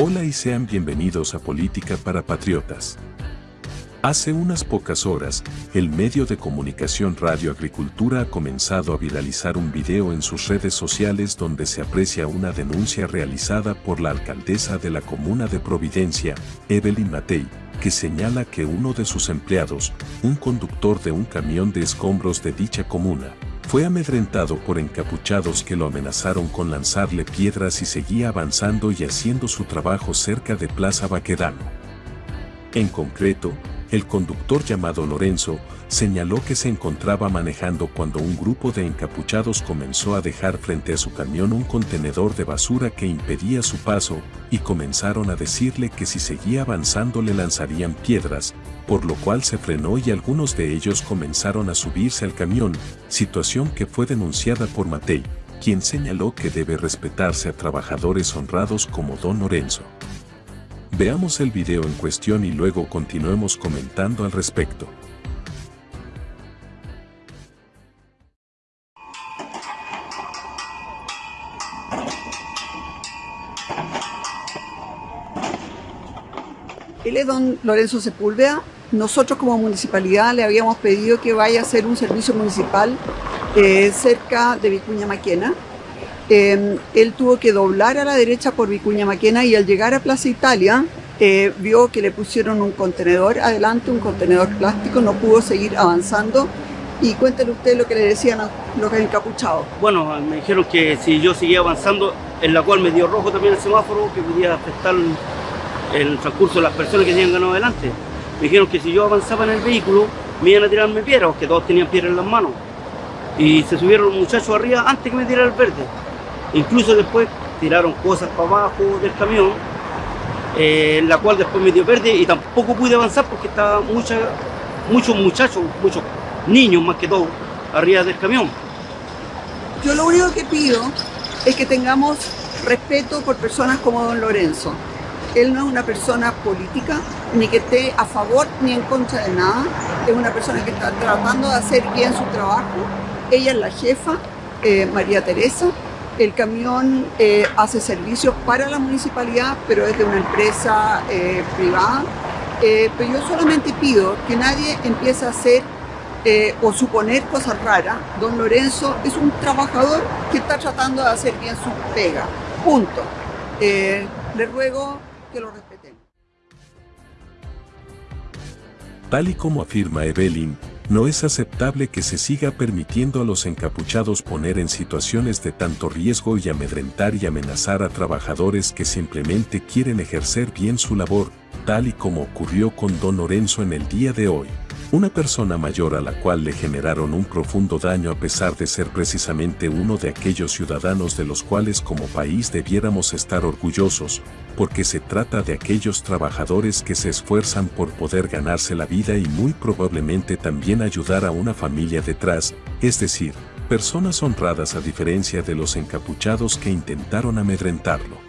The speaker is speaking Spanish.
Hola y sean bienvenidos a Política para Patriotas. Hace unas pocas horas, el medio de comunicación Radio Agricultura ha comenzado a viralizar un video en sus redes sociales donde se aprecia una denuncia realizada por la alcaldesa de la comuna de Providencia, Evelyn Matei, que señala que uno de sus empleados, un conductor de un camión de escombros de dicha comuna, fue amedrentado por encapuchados que lo amenazaron con lanzarle piedras y seguía avanzando y haciendo su trabajo cerca de Plaza Baquedano. En concreto, el conductor llamado Lorenzo señaló que se encontraba manejando cuando un grupo de encapuchados comenzó a dejar frente a su camión un contenedor de basura que impedía su paso y comenzaron a decirle que si seguía avanzando le lanzarían piedras, por lo cual se frenó y algunos de ellos comenzaron a subirse al camión, situación que fue denunciada por Matei, quien señaló que debe respetarse a trabajadores honrados como Don Lorenzo. Veamos el video en cuestión y luego continuemos comentando al respecto. Él es don Lorenzo Sepúlveda. Nosotros como municipalidad le habíamos pedido que vaya a hacer un servicio municipal eh, cerca de Vicuña Maquena Em, él tuvo que doblar a la derecha por Vicuña Maquena y al llegar a Plaza Italia eh, vio que le pusieron un contenedor adelante, un contenedor plástico, no pudo seguir avanzando. Y cuéntele usted lo que le decían a los encapuchados. Bueno, me dijeron que si yo seguía avanzando, en la cual me dio rojo también el semáforo, que podía afectar el transcurso de las personas que tenían ganado adelante. Me dijeron que si yo avanzaba en el vehículo, me iban a tirarme piedras, que todos tenían piedras en las manos. Y se subieron los muchachos arriba antes que me tirara el verde. Incluso después tiraron cosas para abajo del camión, eh, la cual después me dio verde y tampoco pude avanzar porque estaban muchos muchachos, muchos niños más que todo, arriba del camión. Yo lo único que pido es que tengamos respeto por personas como don Lorenzo. Él no es una persona política, ni que esté a favor ni en contra de nada. Es una persona que está tratando de hacer bien su trabajo. Ella es la jefa, eh, María Teresa, el camión eh, hace servicios para la municipalidad, pero es de una empresa eh, privada. Eh, pero yo solamente pido que nadie empiece a hacer o suponer cosas raras. Don Lorenzo es un trabajador que está tratando de hacer bien su pega. Punto. le ruego que lo respetemos. Tal y como afirma Evelyn, no es aceptable que se siga permitiendo a los encapuchados poner en situaciones de tanto riesgo y amedrentar y amenazar a trabajadores que simplemente quieren ejercer bien su labor, tal y como ocurrió con Don Lorenzo en el día de hoy. Una persona mayor a la cual le generaron un profundo daño a pesar de ser precisamente uno de aquellos ciudadanos de los cuales como país debiéramos estar orgullosos, porque se trata de aquellos trabajadores que se esfuerzan por poder ganarse la vida y muy probablemente también ayudar a una familia detrás, es decir, personas honradas a diferencia de los encapuchados que intentaron amedrentarlo.